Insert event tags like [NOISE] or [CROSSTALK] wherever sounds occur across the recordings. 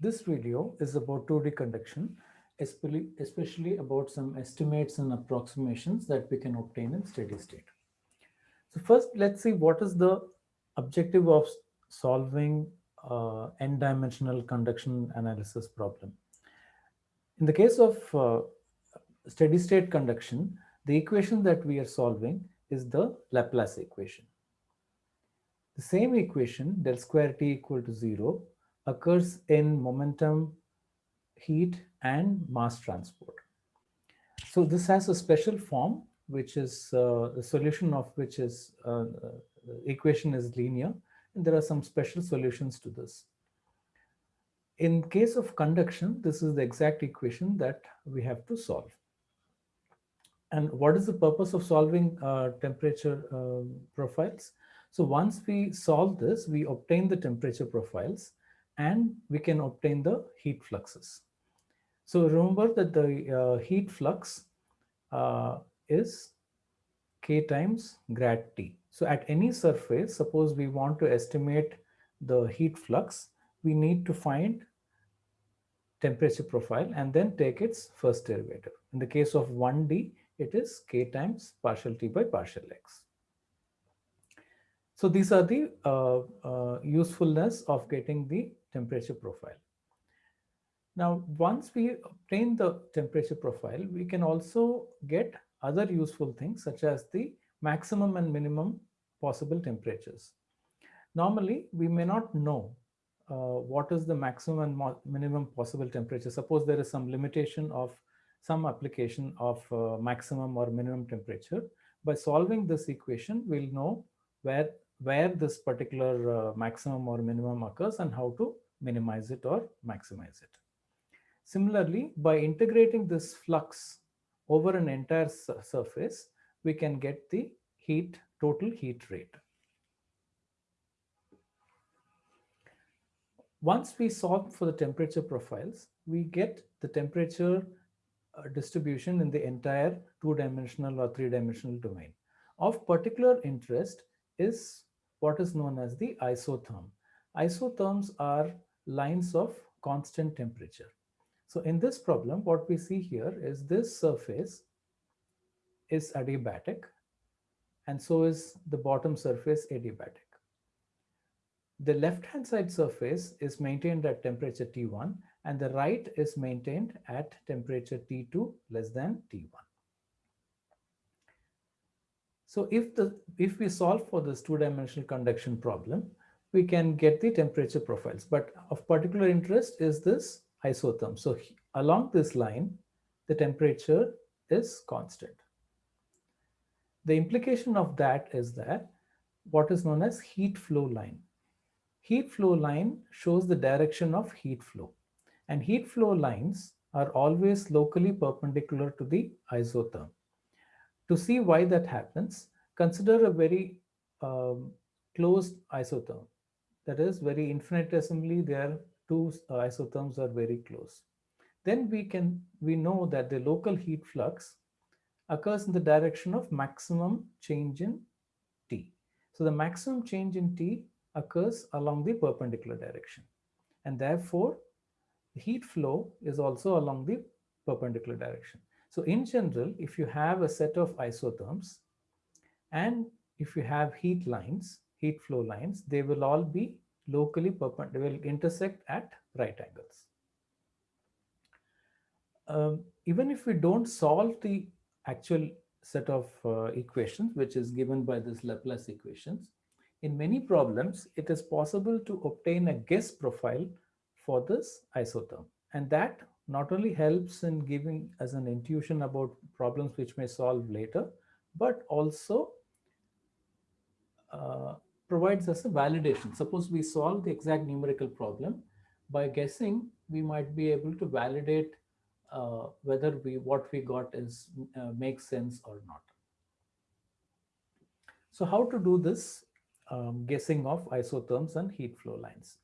This video is about 2D conduction, especially, about some estimates and approximations that we can obtain in steady state. So first, let's see what is the objective of solving uh, n-dimensional conduction analysis problem. In the case of uh, steady state conduction, the equation that we are solving is the Laplace equation. The same equation, del square t equal to 0, occurs in momentum, heat, and mass transport. So this has a special form, which is uh, the solution of which is uh, equation is linear, and there are some special solutions to this. In case of conduction, this is the exact equation that we have to solve. And what is the purpose of solving uh, temperature uh, profiles? So once we solve this, we obtain the temperature profiles and we can obtain the heat fluxes. So remember that the uh, heat flux uh, is k times grad T. So at any surface, suppose we want to estimate the heat flux, we need to find temperature profile and then take its first derivative. In the case of 1D, it is k times partial t by partial x. So these are the uh, uh, usefulness of getting the temperature profile. Now, once we obtain the temperature profile, we can also get other useful things such as the maximum and minimum possible temperatures. Normally, we may not know uh, what is the maximum and minimum possible temperature. Suppose there is some limitation of some application of uh, maximum or minimum temperature. By solving this equation, we'll know where, where this particular uh, maximum or minimum occurs and how to minimize it or maximize it. Similarly, by integrating this flux over an entire surface, we can get the heat, total heat rate. Once we solve for the temperature profiles, we get the temperature uh, distribution in the entire two-dimensional or three-dimensional domain. Of particular interest is what is known as the isotherm. Isotherms are lines of constant temperature. So in this problem, what we see here is this surface is adiabatic and so is the bottom surface adiabatic. The left-hand side surface is maintained at temperature T1 and the right is maintained at temperature T2 less than T1. So if the if we solve for this two-dimensional conduction problem, we can get the temperature profiles. But of particular interest is this isotherm. So along this line, the temperature is constant. The implication of that is that what is known as heat flow line. Heat flow line shows the direction of heat flow. And heat flow lines are always locally perpendicular to the isotherm. To see why that happens, consider a very um, closed isotherm. That is very infinitesimally their two uh, isotherms are very close. Then we can we know that the local heat flux occurs in the direction of maximum change in T. So the maximum change in T occurs along the perpendicular direction. And therefore, heat flow is also along the perpendicular direction. So in general, if you have a set of isotherms and if you have heat lines, heat flow lines, they will all be locally perpendicular, will intersect at right angles. Um, even if we don't solve the actual set of uh, equations, which is given by this Laplace equations, in many problems, it is possible to obtain a guess profile for this isotherm. And that not only helps in giving us an intuition about problems which may solve later, but also uh, provides us a validation. Suppose we solve the exact numerical problem, by guessing, we might be able to validate uh, whether we what we got is uh, makes sense or not. So how to do this um, guessing of isotherms and heat flow lines?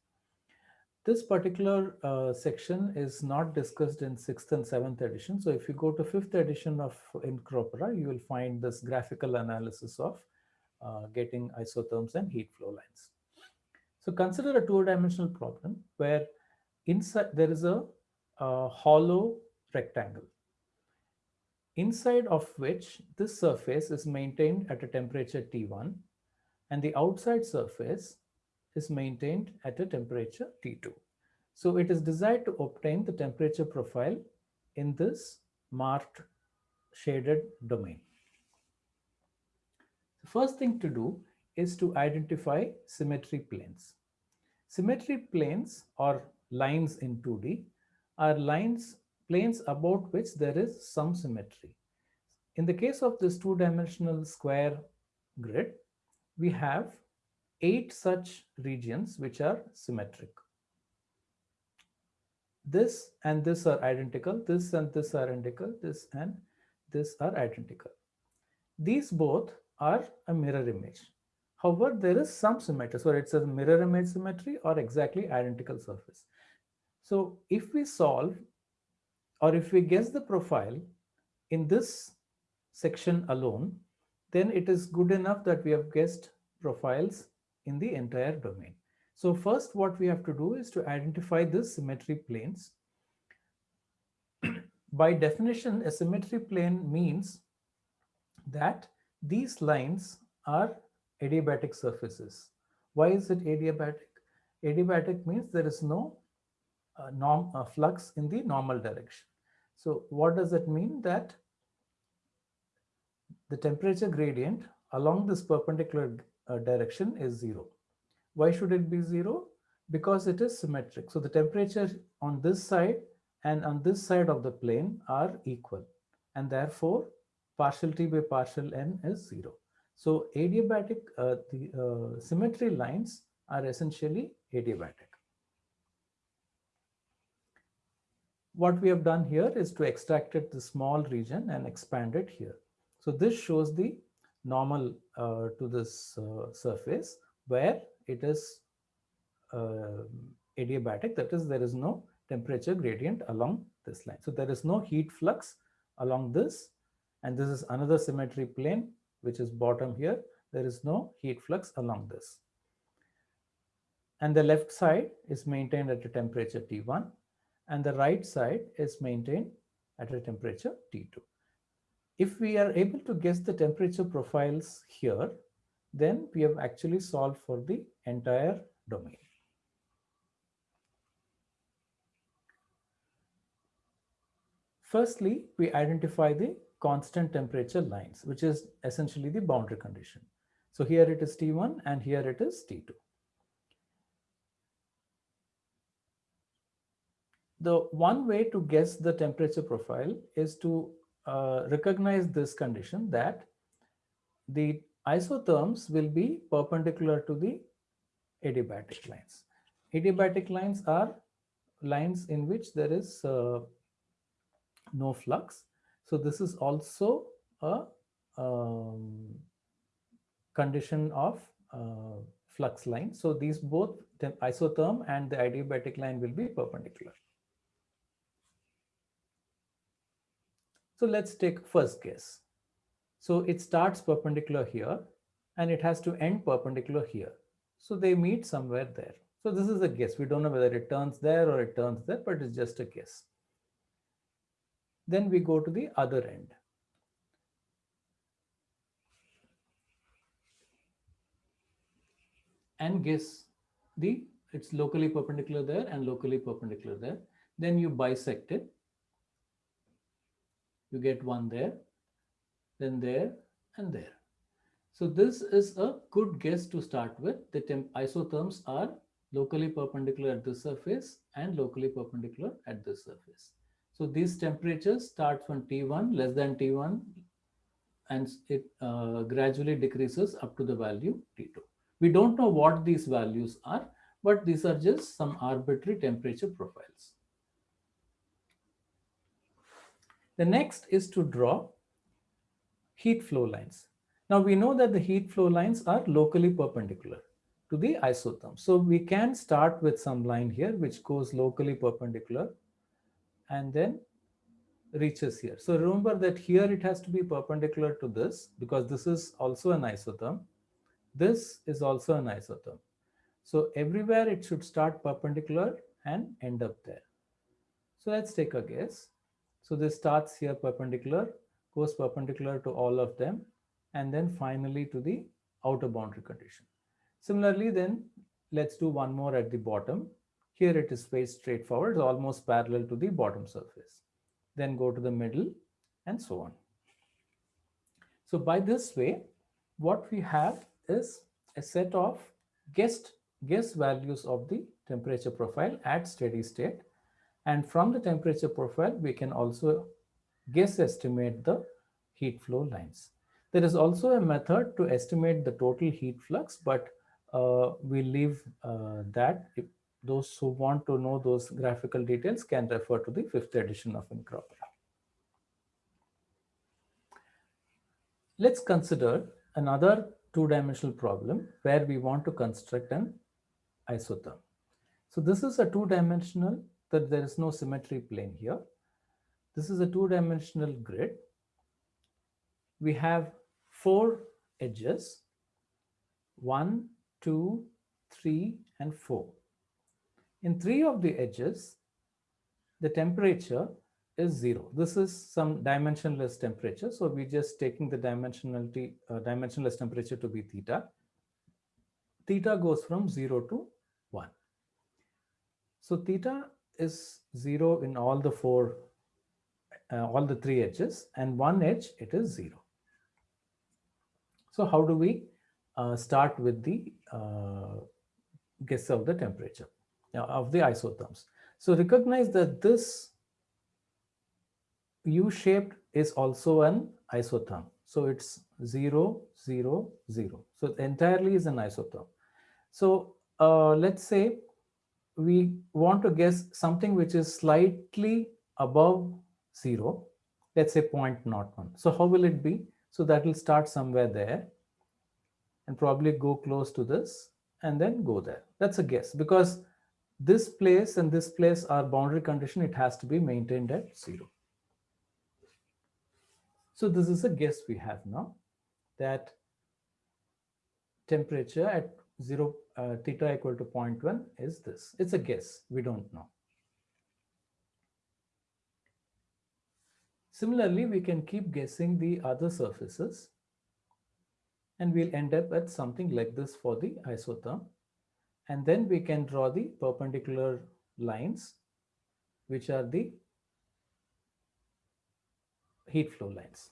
This particular uh, section is not discussed in sixth and seventh edition. So if you go to fifth edition of INCROPERA, you will find this graphical analysis of uh, getting isotherms and heat flow lines. So consider a two-dimensional problem where inside there is a, a hollow rectangle inside of which this surface is maintained at a temperature T1 and the outside surface is maintained at a temperature T2. So it is desired to obtain the temperature profile in this marked shaded domain. The first thing to do is to identify symmetry planes. Symmetry planes or lines in 2D are lines planes about which there is some symmetry. In the case of this two-dimensional square grid, we have eight such regions which are symmetric. This and this are identical, this and this are identical, this and this are identical. These both are a mirror image. However, there is some symmetry. So it says mirror image symmetry or exactly identical surface. So if we solve or if we guess the profile in this section alone, then it is good enough that we have guessed profiles in the entire domain. So first what we have to do is to identify the symmetry planes. [CLEARS THROAT] By definition, a symmetry plane means that these lines are adiabatic surfaces. Why is it adiabatic? Adiabatic means there is no uh, norm uh, flux in the normal direction. So what does it mean? That the temperature gradient along this perpendicular uh, direction is zero. Why should it be zero? Because it is symmetric. So the temperature on this side and on this side of the plane are equal. And therefore, partial t by partial n is zero. So adiabatic, uh, the uh, symmetry lines are essentially adiabatic. What we have done here is to extract it the small region and expand it here. So this shows the normal uh, to this uh, surface where it is uh, adiabatic, that is there is no temperature gradient along this line. So there is no heat flux along this and this is another symmetry plane which is bottom here. There is no heat flux along this. And the left side is maintained at a temperature T1 and the right side is maintained at a temperature T2. If we are able to guess the temperature profiles here, then we have actually solved for the entire domain. Firstly, we identify the constant temperature lines, which is essentially the boundary condition. So here it is T1 and here it is T2. The one way to guess the temperature profile is to uh, recognize this condition that the isotherms will be perpendicular to the adiabatic lines. Adiabatic lines are lines in which there is uh, no flux. So this is also a um, condition of uh, flux line. So these both the isotherm and the adiabatic line will be perpendicular. So let's take first guess. So it starts perpendicular here and it has to end perpendicular here. So they meet somewhere there. So this is a guess. We don't know whether it turns there or it turns there, but it's just a guess. Then we go to the other end. And guess the, it's locally perpendicular there and locally perpendicular there. Then you bisect it. You get one there, then there and there. So this is a good guess to start with. The temp isotherms are locally perpendicular at the surface and locally perpendicular at the surface. So these temperatures start from T1 less than T1 and it uh, gradually decreases up to the value T2. We don't know what these values are, but these are just some arbitrary temperature profiles. The next is to draw heat flow lines. Now we know that the heat flow lines are locally perpendicular to the isotherm. So we can start with some line here which goes locally perpendicular and then reaches here. So remember that here it has to be perpendicular to this because this is also an isotherm. This is also an isotherm. So everywhere it should start perpendicular and end up there. So let's take a guess. So this starts here perpendicular, goes perpendicular to all of them, and then finally to the outer boundary condition. Similarly, then let's do one more at the bottom. Here it is very straightforward, almost parallel to the bottom surface. Then go to the middle and so on. So by this way, what we have is a set of guessed guess values of the temperature profile at steady state. And from the temperature profile, we can also guess estimate the heat flow lines. There is also a method to estimate the total heat flux, but uh, we leave uh, that. If those who want to know those graphical details can refer to the fifth edition of Incropera. Let's consider another two-dimensional problem where we want to construct an isotherm. So this is a two-dimensional that there is no symmetry plane here. This is a two-dimensional grid. We have four edges, one, two, three, and four. In three of the edges, the temperature is zero. This is some dimensionless temperature. So we're just taking the dimensionality, uh, dimensionless temperature to be theta. Theta goes from zero to one. So theta is zero in all the four, uh, all the three edges and one edge, it is zero. So how do we uh, start with the uh, guess of the temperature uh, of the isotherms? So recognize that this U-shaped is also an isotherm. So it's 0, 0, 0. So entirely is an isotherm. So uh, let's say we want to guess something which is slightly above 0. Let's say 0.01. So how will it be? So that will start somewhere there and probably go close to this and then go there. That's a guess because this place and this place are boundary condition. It has to be maintained at 0. So this is a guess we have now that temperature at 0 uh, theta equal to 0.1 is this. It's a guess. We don't know. Similarly, we can keep guessing the other surfaces and we'll end up at something like this for the isotherm. And then we can draw the perpendicular lines, which are the heat flow lines.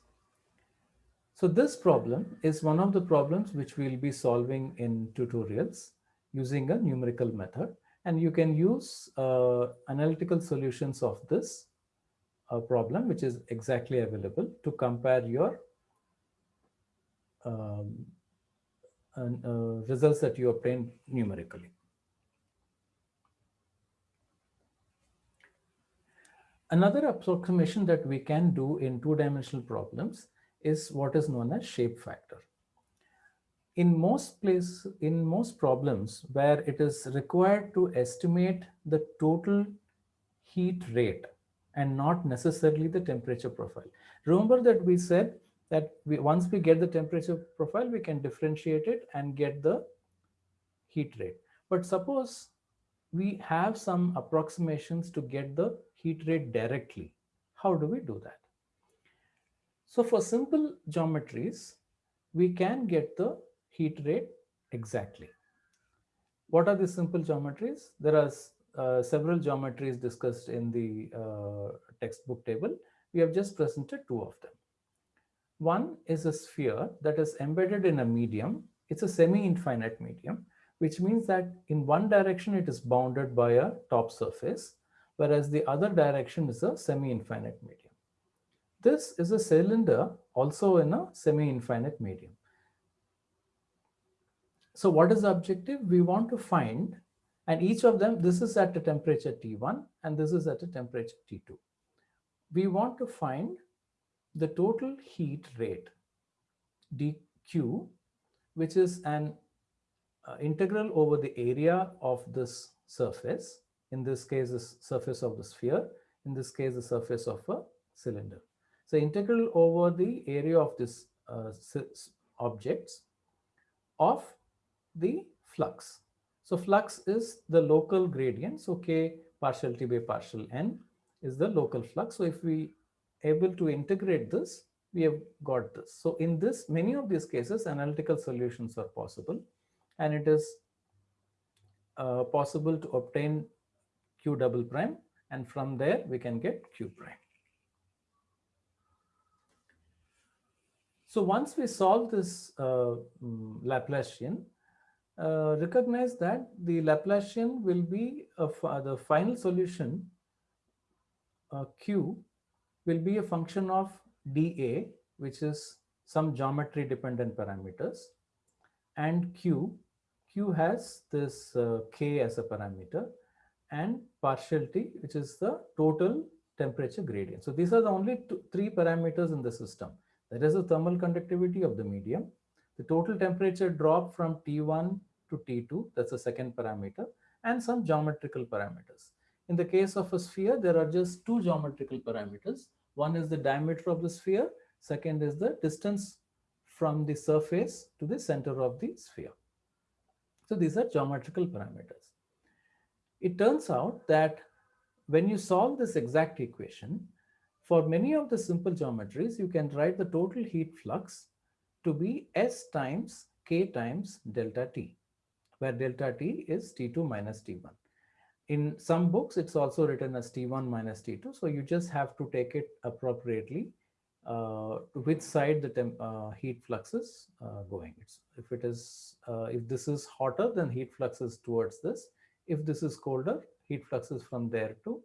So this problem is one of the problems which we'll be solving in tutorials using a numerical method. And you can use uh, analytical solutions of this uh, problem, which is exactly available to compare your um, uh, results that you obtain numerically. Another approximation that we can do in two-dimensional problems is what is known as shape factor. In most places, in most problems where it is required to estimate the total heat rate and not necessarily the temperature profile. Remember that we said that we, once we get the temperature profile, we can differentiate it and get the heat rate. But suppose we have some approximations to get the heat rate directly. How do we do that? So for simple geometries, we can get the heat rate exactly. What are the simple geometries? There are uh, several geometries discussed in the uh, textbook table. We have just presented two of them. One is a sphere that is embedded in a medium. It's a semi-infinite medium, which means that in one direction it is bounded by a top surface, whereas the other direction is a semi-infinite medium. This is a cylinder also in a semi-infinite medium. So what is the objective? We want to find, and each of them, this is at a temperature T1 and this is at a temperature T2. We want to find the total heat rate dq, which is an uh, integral over the area of this surface. In this case, the surface of the sphere. In this case, the surface of a cylinder. So integral over the area of this uh, objects of the flux. So flux is the local gradient. So K partial T by partial N is the local flux. So if we able to integrate this, we have got this. So in this, many of these cases, analytical solutions are possible. And it is uh, possible to obtain Q double prime. And from there, we can get Q prime. So once we solve this uh, mm, Laplacian, uh, recognize that the Laplacian will be the final solution uh, Q will be a function of dA, which is some geometry dependent parameters, and Q. Q has this uh, K as a parameter, and partial T, which is the total temperature gradient. So these are the only two, three parameters in the system. There is the thermal conductivity of the medium, the total temperature drop from T1 to T2, that's the second parameter, and some geometrical parameters. In the case of a sphere, there are just two geometrical parameters. One is the diameter of the sphere, second is the distance from the surface to the center of the sphere. So these are geometrical parameters. It turns out that when you solve this exact equation, for many of the simple geometries, you can write the total heat flux to be S times K times delta T, where delta T is T2 minus T1. In some books, it's also written as T1 minus T2. So you just have to take it appropriately uh, to which side the temp, uh, heat flux is uh, going. It's, if it is, uh, if this is hotter, then heat flux is towards this. If this is colder, heat flux is from there to.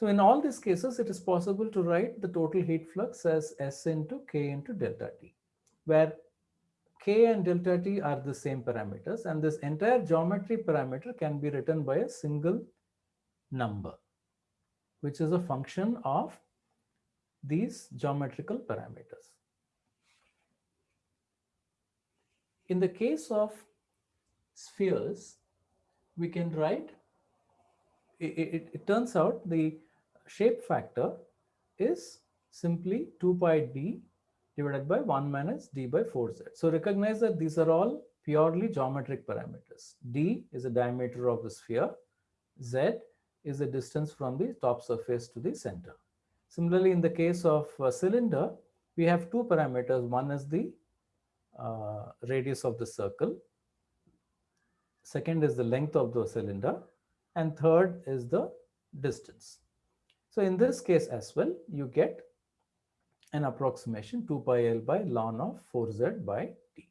So in all these cases, it is possible to write the total heat flux as S into K into delta T, where K and delta T are the same parameters, and this entire geometry parameter can be written by a single number, which is a function of these geometrical parameters. In the case of spheres, we can write, it, it, it turns out the shape factor is simply 2 pi d divided by 1 minus d by 4z. So recognize that these are all purely geometric parameters. d is the diameter of the sphere. z is the distance from the top surface to the center. Similarly, in the case of a cylinder, we have two parameters. One is the uh, radius of the circle. Second is the length of the cylinder. And third is the distance. So in this case as well, you get an approximation 2 pi L by ln of 4Z by T.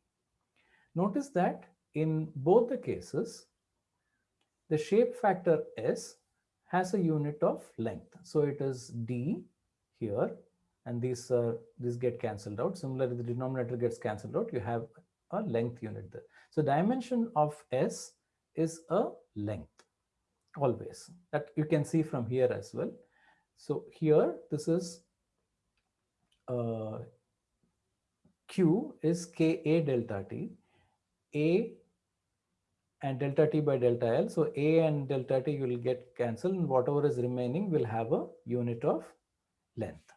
Notice that in both the cases, the shape factor S has a unit of length. So it is D here, and these these get cancelled out. Similarly, the denominator gets cancelled out. You have a length unit there. So dimension of S is a length always that you can see from here as well. So here, this is uh, Q is Ka delta T, A and delta T by delta L. So A and delta T will get cancelled and whatever is remaining will have a unit of length.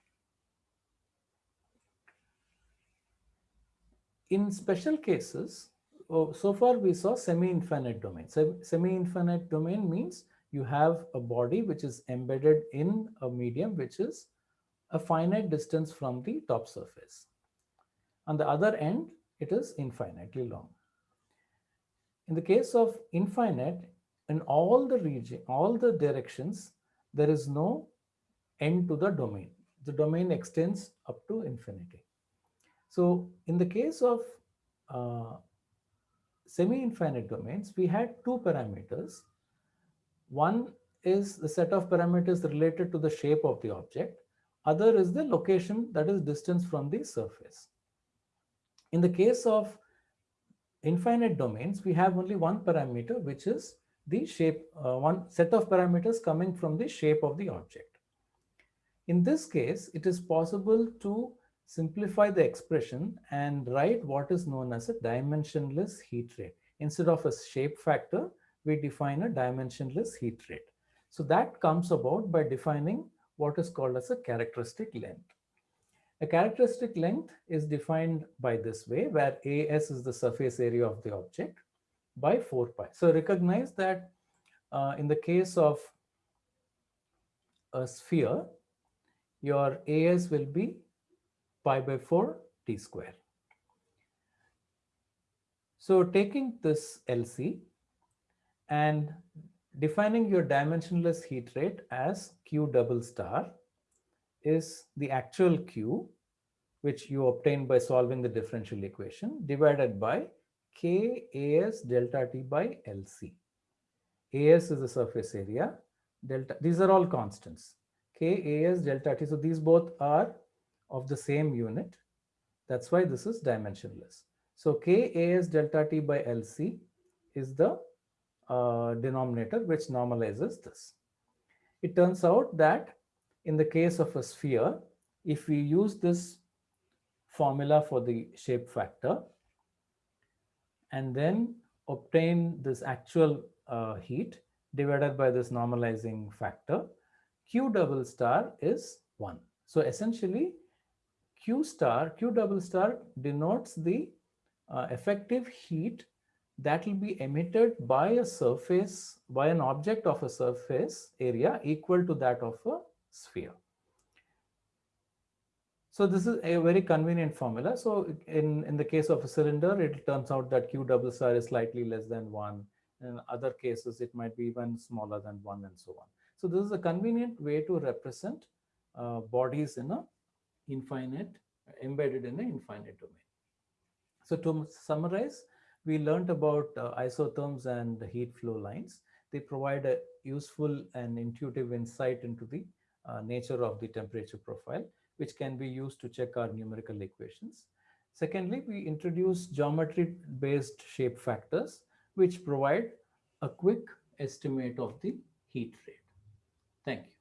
In special cases, oh, so far we saw semi-infinite domain. So semi-infinite domain means you have a body which is embedded in a medium which is a finite distance from the top surface. On the other end, it is infinitely long. In the case of infinite, in all the region, all the directions, there is no end to the domain. The domain extends up to infinity. So in the case of uh, semi-infinite domains, we had two parameters one is the set of parameters related to the shape of the object. Other is the location, that is distance from the surface. In the case of infinite domains, we have only one parameter, which is the shape, uh, one set of parameters coming from the shape of the object. In this case, it is possible to simplify the expression and write what is known as a dimensionless heat rate. Instead of a shape factor, we define a dimensionless heat rate. So that comes about by defining what is called as a characteristic length. A characteristic length is defined by this way, where AS is the surface area of the object, by 4 pi. So recognize that uh, in the case of a sphere, your AS will be pi by 4 t square. So taking this LC and defining your dimensionless heat rate as Q double star is the actual Q, which you obtain by solving the differential equation divided by K AS delta T by LC. AS is the surface area, delta, these are all constants. K AS delta T, so these both are of the same unit. That's why this is dimensionless. So K AS delta T by LC is the uh, denominator which normalizes this. It turns out that in the case of a sphere, if we use this formula for the shape factor and then obtain this actual uh, heat divided by this normalizing factor, Q double star is 1. So essentially, Q star, Q double star denotes the uh, effective heat that will be emitted by a surface, by an object of a surface area equal to that of a sphere. So this is a very convenient formula. So in, in the case of a cylinder, it turns out that Q double star is slightly less than one. In other cases, it might be even smaller than one and so on. So this is a convenient way to represent uh, bodies in a infinite, embedded in an infinite domain. So to summarize, we learned about uh, isotherms and heat flow lines. They provide a useful and intuitive insight into the uh, nature of the temperature profile, which can be used to check our numerical equations. Secondly, we introduce geometry-based shape factors, which provide a quick estimate of the heat rate. Thank you.